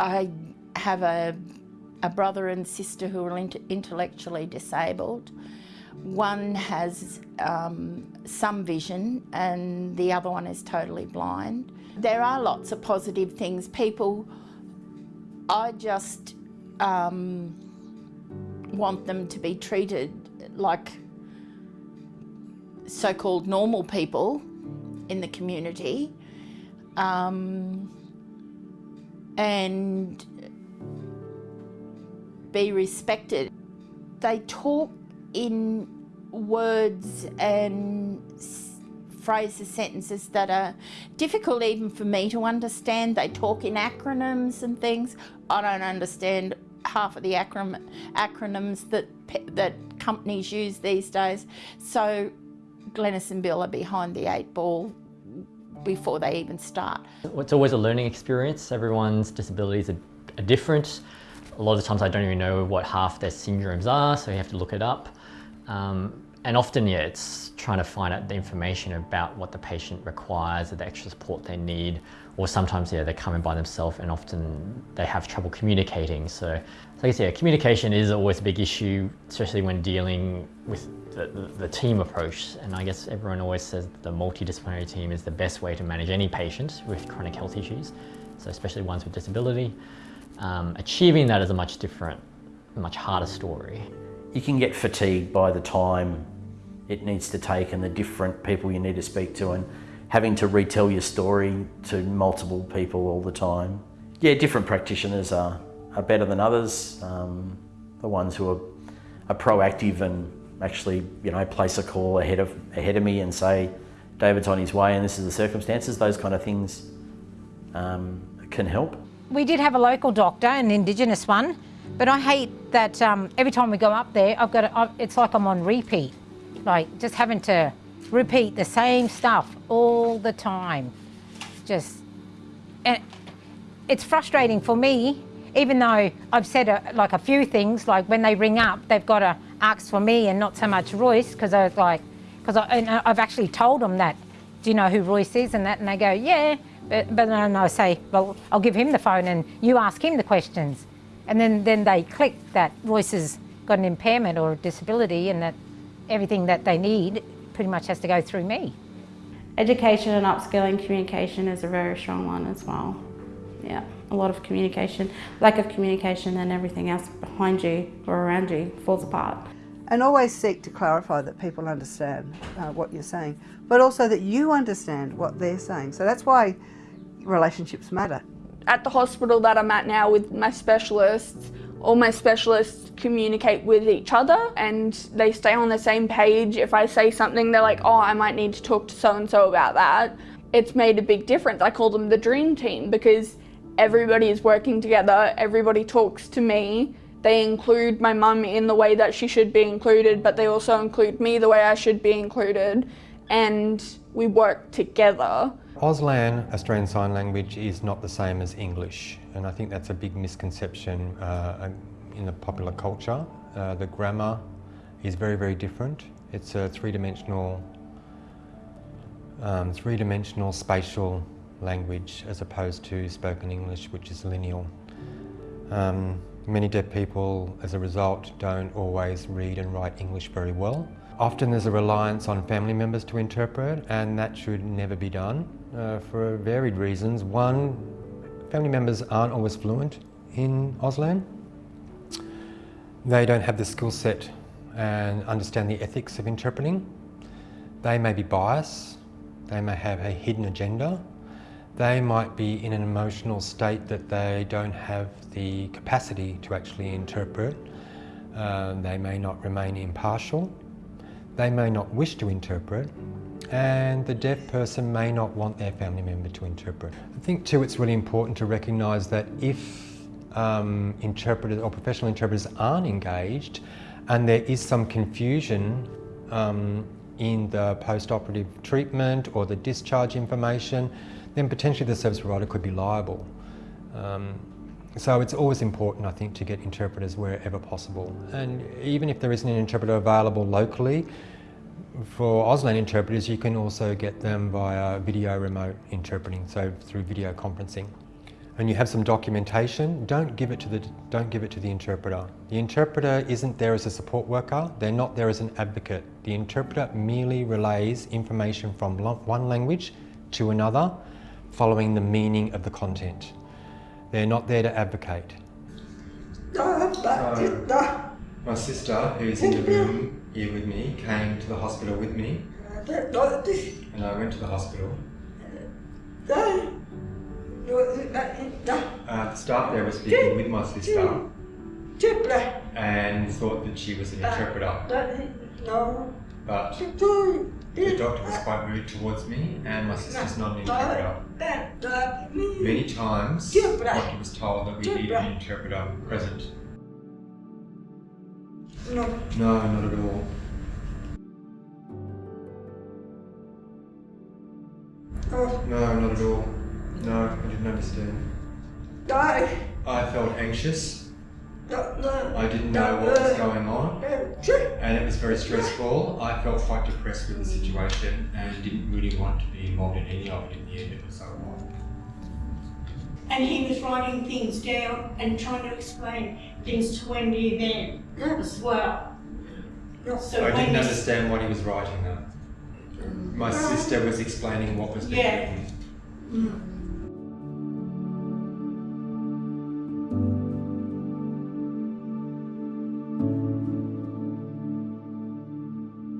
I have a, a brother and sister who are intellectually disabled. One has um, some vision and the other one is totally blind. There are lots of positive things. People, I just um, want them to be treated like so-called normal people in the community um, and be respected. They talk in words and phrases, sentences that are difficult even for me to understand. They talk in acronyms and things. I don't understand half of the acron acronyms that, that companies use these days. So Glenys and Bill are behind the eight ball before they even start. It's always a learning experience. Everyone's disabilities are, are different. A lot of times I don't even know what half their syndromes are, so you have to look it up. Um, and often, yeah, it's trying to find out the information about what the patient requires, or the extra support they need, or sometimes, yeah, they come in by themselves and often they have trouble communicating. So, so I guess, yeah, communication is always a big issue, especially when dealing with the, the, the team approach. And I guess everyone always says the multidisciplinary team is the best way to manage any patient with chronic health issues, so especially ones with disability. Um, achieving that is a much different, much harder story. You can get fatigued by the time it needs to take and the different people you need to speak to and having to retell your story to multiple people all the time. Yeah, different practitioners are, are better than others. Um, the ones who are, are proactive and actually, you know, place a call ahead of, ahead of me and say, David's on his way and this is the circumstances, those kind of things um, can help. We did have a local doctor, an Indigenous one, but I hate that um, every time we go up there, I've got to, it's like I'm on repeat. Like just having to repeat the same stuff all the time. Just, and it's frustrating for me, even though I've said a, like a few things, like when they ring up, they've got to ask for me and not so much Royce, because I was like, because uh, I've actually told them that, do you know who Royce is and that, and they go, yeah, but, but then I say, well, I'll give him the phone and you ask him the questions. And then, then they click that Royce has got an impairment or a disability and that everything that they need pretty much has to go through me. Education and upskilling communication is a very strong one as well. Yeah, a lot of communication, lack of communication and everything else behind you or around you falls apart. And always seek to clarify that people understand uh, what you're saying, but also that you understand what they're saying. So that's why relationships matter. At the hospital that I'm at now with my specialists, all my specialists communicate with each other and they stay on the same page. If I say something, they're like, oh, I might need to talk to so-and-so about that. It's made a big difference. I call them the dream team because everybody is working together, everybody talks to me. They include my mum in the way that she should be included, but they also include me the way I should be included. And we work together. Auslan, Australian Sign Language, is not the same as English, and I think that's a big misconception uh, in the popular culture. Uh, the grammar is very, very different. It's a three-dimensional, um, three-dimensional spatial language as opposed to spoken English, which is lineal. Um, many deaf people, as a result, don't always read and write English very well. Often there's a reliance on family members to interpret and that should never be done uh, for varied reasons. One, family members aren't always fluent in Auslan. They don't have the skill set and understand the ethics of interpreting. They may be biased, they may have a hidden agenda, they might be in an emotional state that they don't have the capacity to actually interpret. Uh, they may not remain impartial. They may not wish to interpret and the deaf person may not want their family member to interpret. I think too it's really important to recognise that if um, interpreters or professional interpreters aren't engaged and there is some confusion um, in the post-operative treatment or the discharge information, then potentially the service provider could be liable. Um, so it's always important, I think, to get interpreters wherever possible. And even if there isn't an interpreter available locally, for Auslan interpreters, you can also get them via video remote interpreting, so through video conferencing. when you have some documentation, don't give it to the don't give it to the interpreter. The interpreter isn't there as a support worker. They're not there as an advocate. The interpreter merely relays information from one language to another, following the meaning of the content. They're not there to advocate. My sister, who's in the room here with me, came to the hospital with me, and I went to the hospital. Uh, the staff there was speaking with my sister and thought that she was an interpreter. But the doctor was quite rude towards me, and my sister's not an interpreter. Many times, doctor was told that we need an interpreter present. No, No, not at all. No, not at all. No, I didn't understand. I felt anxious. I didn't know what was going on, and it was very stressful. I felt quite depressed with the situation and didn't really want to be involved in any of it in the end. It was so. And he was writing things down and trying to explain things to Wendy then as well. So I didn't understand what he was writing though. My sister was explaining what was being Yeah. written. Mm.